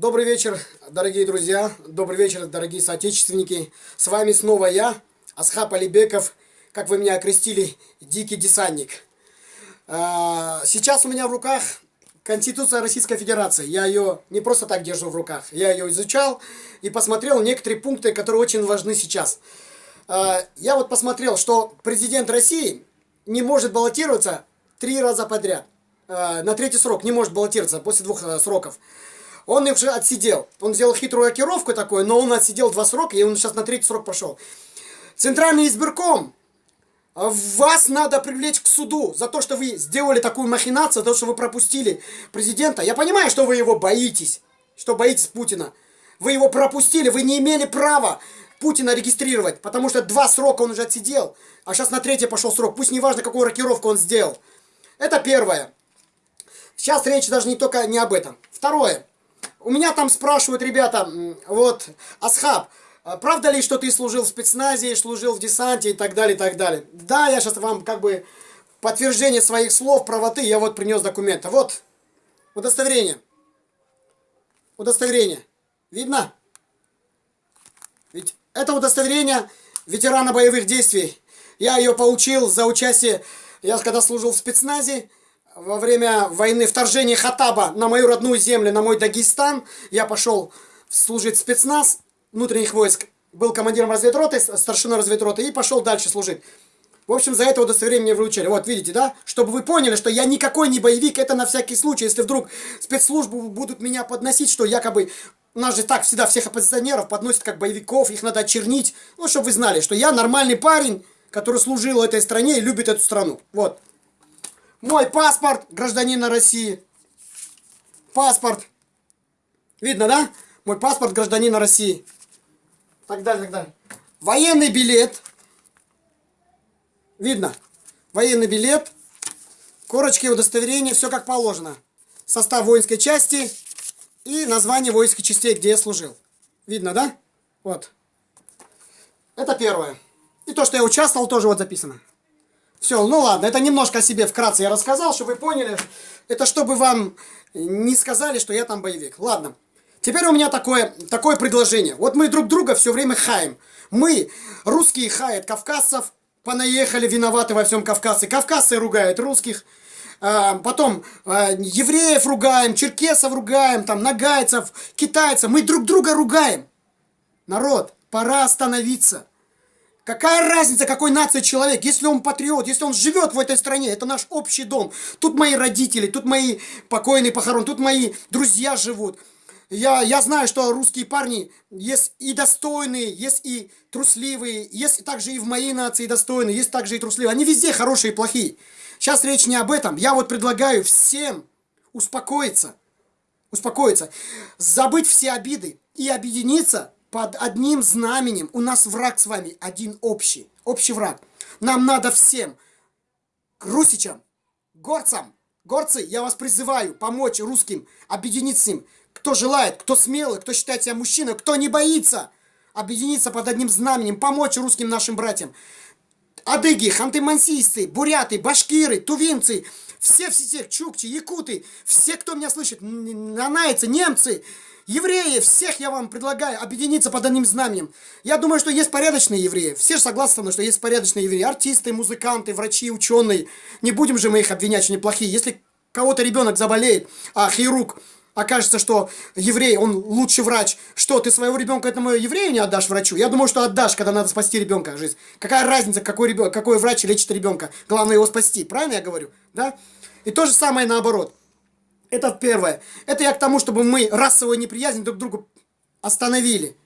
Добрый вечер, дорогие друзья, добрый вечер, дорогие соотечественники. С вами снова я, Асхаб Алибеков, как вы меня окрестили, Дикий Десантник. А, сейчас у меня в руках Конституция Российской Федерации. Я ее не просто так держу в руках, я ее изучал и посмотрел некоторые пункты, которые очень важны сейчас. А, я вот посмотрел, что президент России не может баллотироваться три раза подряд. А, на третий срок не может баллотироваться после двух э, сроков. Он их уже отсидел. Он сделал хитрую окировку такую, но он отсидел два срока, и он сейчас на третий срок пошел. Центральный избирком, вас надо привлечь к суду за то, что вы сделали такую махинацию, за то, что вы пропустили президента. Я понимаю, что вы его боитесь, что боитесь Путина. Вы его пропустили, вы не имели права Путина регистрировать, потому что два срока он уже отсидел, а сейчас на третий пошел срок. Пусть не важно, какую рокировку он сделал. Это первое. Сейчас речь даже не только не об этом. Второе. У меня там спрашивают ребята, вот, Асхаб, а правда ли, что ты служил в спецназе, служил в десанте и так далее, и так далее? Да, я сейчас вам как бы подтверждение своих слов, правоты, я вот принес документы. Вот, удостоверение. Удостоверение. Видно? Ведь это удостоверение ветерана боевых действий. Я ее получил за участие, я когда служил в спецназе, во время войны вторжения Хатаба на мою родную землю, на мой Дагестан, я пошел служить спецназ внутренних войск, был командиром разведроты, старшиной разведроты и пошел дальше служить. В общем, за это удостоверение мне вручили. Вот, видите, да? Чтобы вы поняли, что я никакой не боевик, это на всякий случай. Если вдруг спецслужбы будут меня подносить, что якобы... Нас же так всегда всех оппозиционеров подносят как боевиков, их надо очернить. Ну, чтобы вы знали, что я нормальный парень, который служил этой стране и любит эту страну. Вот. Мой паспорт гражданина России. Паспорт. Видно, да? Мой паспорт гражданина России. Так далее, так далее. Военный билет. Видно. Военный билет. Корочки удостоверения, все как положено. Состав воинской части и название воинской частей, где я служил. Видно, да? Вот. Это первое. И то, что я участвовал, тоже вот записано. Все, ну ладно, это немножко о себе вкратце я рассказал, чтобы вы поняли. Это чтобы вам не сказали, что я там боевик. Ладно. Теперь у меня такое, такое предложение. Вот мы друг друга все время хаем. Мы, русские, хаят кавказцев, понаехали, виноваты во всем Кавказе. Кавказцы ругают русских. А, потом а, евреев ругаем, черкесов ругаем, там, нагайцев, китайцев. Мы друг друга ругаем. Народ, пора остановиться. Какая разница, какой нации человек, если он патриот, если он живет в этой стране, это наш общий дом. Тут мои родители, тут мои покойные похорон, тут мои друзья живут. Я, я знаю, что русские парни есть и достойные, есть и трусливые, есть также и в моей нации достойные, есть также и трусливые. Они везде хорошие и плохие. Сейчас речь не об этом. Я вот предлагаю всем успокоиться, успокоиться, забыть все обиды и объединиться под одним знаменем. У нас враг с вами один общий, общий враг. Нам надо всем, русичам, горцам, горцы, я вас призываю помочь русским, объединиться с ним. Кто желает, кто смелый, кто считает себя мужчиной, кто не боится объединиться под одним знаменем, помочь русским нашим братьям. Адыги, ханты-мансийцы, буряты, башкиры, тувинцы, все, все, все, чукчи, якуты, все, кто меня слышит, нанайцы, немцы, евреи, всех я вам предлагаю объединиться под одним знаменем. Я думаю, что есть порядочные евреи. Все же согласны со мной, что есть порядочные евреи. Артисты, музыканты, врачи, ученые. Не будем же мы их обвинять, что они плохие. Если кого-то ребенок заболеет, а хирург окажется, что еврей, он лучший врач. Что, ты своего ребенка этому еврею не отдашь врачу? Я думаю, что отдашь, когда надо спасти ребенка жизнь. Какая разница, какой, ребенок, какой врач лечит ребенка? Главное его спасти. Правильно я говорю? Да? И то же самое наоборот. Это первое. Это я к тому, чтобы мы расовую неприязнь друг к другу остановили.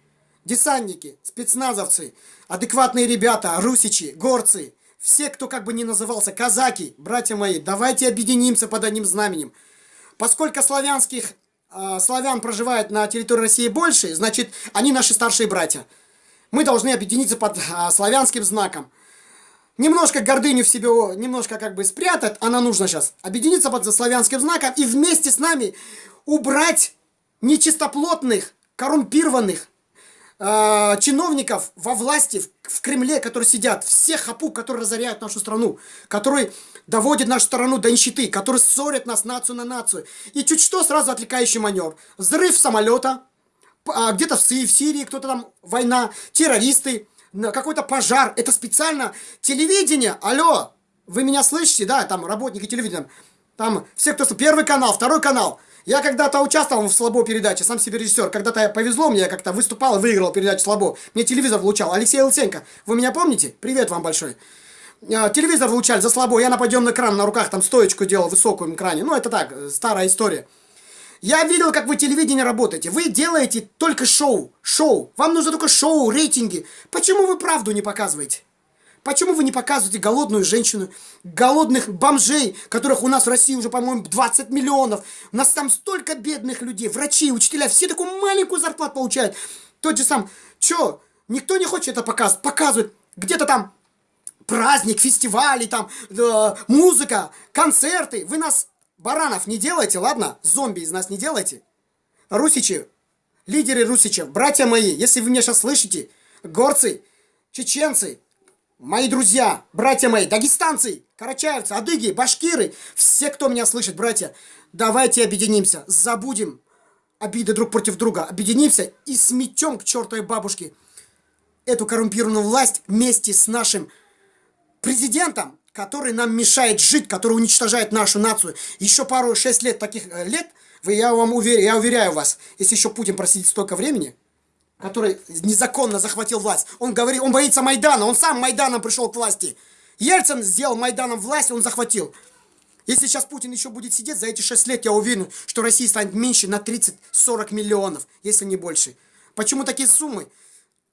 Десантники, спецназовцы, адекватные ребята, русичи, горцы, все, кто как бы не назывался, казаки, братья мои, давайте объединимся под одним знаменем. Поскольку славянских э, славян проживает на территории России больше, значит, они наши старшие братья. Мы должны объединиться под э, славянским знаком. Немножко гордыню в себе, немножко как бы спрятать, она нужна сейчас. Объединиться под славянским знаком и вместе с нами убрать нечистоплотных, коррумпированных, э, чиновников во власти, в, в Кремле, которые сидят, всех хапу, которые разоряют нашу страну, которые доводят нашу страну до нищеты, которые ссорят нас нацию на нацию. И чуть что, сразу отвлекающий маневр. Взрыв самолета, а, где-то в, в Сирии кто-то там, война, террористы, какой-то пожар. Это специально телевидение. Алло, вы меня слышите, да, там работники телевидения. Там все, кто... Первый канал, второй канал. Я когда-то участвовал в Слабо передаче, сам себе режиссер. Когда-то повезло мне, я как-то выступал и выиграл передачу Слабо. Мне телевизор влучал. Алексей Луценко, вы меня помните? Привет вам большой. А, телевизор влучали за Слабо. Я на подъемный кран на руках там стоечку делал в высоком экране. Ну, это так, старая история. Я видел, как вы телевидение работаете. Вы делаете только шоу. Шоу. Вам нужно только шоу, рейтинги. Почему вы правду не показываете? Почему вы не показываете голодную женщину, голодных бомжей, которых у нас в России уже, по-моему, 20 миллионов? У нас там столько бедных людей, врачи, учителя, все такую маленькую зарплату получают. Тот же сам, чё, никто не хочет это показывать? Показывают. Где-то там праздник, фестивали, там, э, музыка, концерты. Вы нас, баранов, не делайте, ладно? Зомби из нас не делайте. Русичи, лидеры русичев, братья мои, если вы меня сейчас слышите, горцы, чеченцы, Мои друзья, братья мои, дагестанцы, карачаевцы, адыги, башкиры, все, кто меня слышит, братья, давайте объединимся, забудем обиды друг против друга, объединимся и сметем к чертовой бабушке эту коррумпированную власть вместе с нашим президентом, который нам мешает жить, который уничтожает нашу нацию. Еще пару-шесть лет таких э, лет, вы, я вам уверяю, я уверяю вас, если еще Путин просидит столько времени, который незаконно захватил власть. Он говорит, он боится Майдана, он сам Майданом пришел к власти. Ельцин сделал Майданом власть, он захватил. Если сейчас Путин еще будет сидеть, за эти 6 лет я уверен, что Россия станет меньше на 30-40 миллионов, если не больше. Почему такие суммы?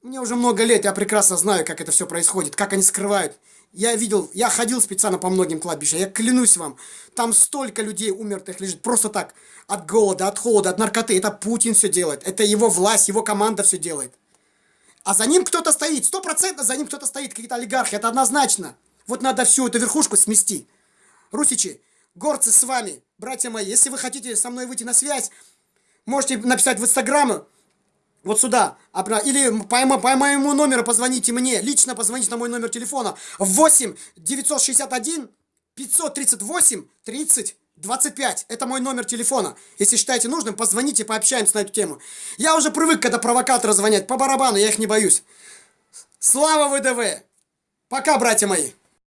Мне уже много лет, я прекрасно знаю, как это все происходит, как они скрывают. Я видел, я ходил специально по многим кладбищам, я клянусь вам, там столько людей умертвых лежит просто так, от голода, от холода, от наркоты. Это Путин все делает, это его власть, его команда все делает. А за ним кто-то стоит, сто процентов за ним кто-то стоит, какие-то олигархи, это однозначно. Вот надо всю эту верхушку смести. Русичи, горцы с вами, братья мои, если вы хотите со мной выйти на связь, можете написать в инстаграм, вот сюда. Или по, по моему номеру позвоните мне. Лично позвоните на мой номер телефона. 8 961 538 30 25. Это мой номер телефона. Если считаете нужным, позвоните, пообщаемся на эту тему. Я уже привык, когда провокаторы звонят. По барабану, я их не боюсь. Слава ВДВ! Пока, братья мои!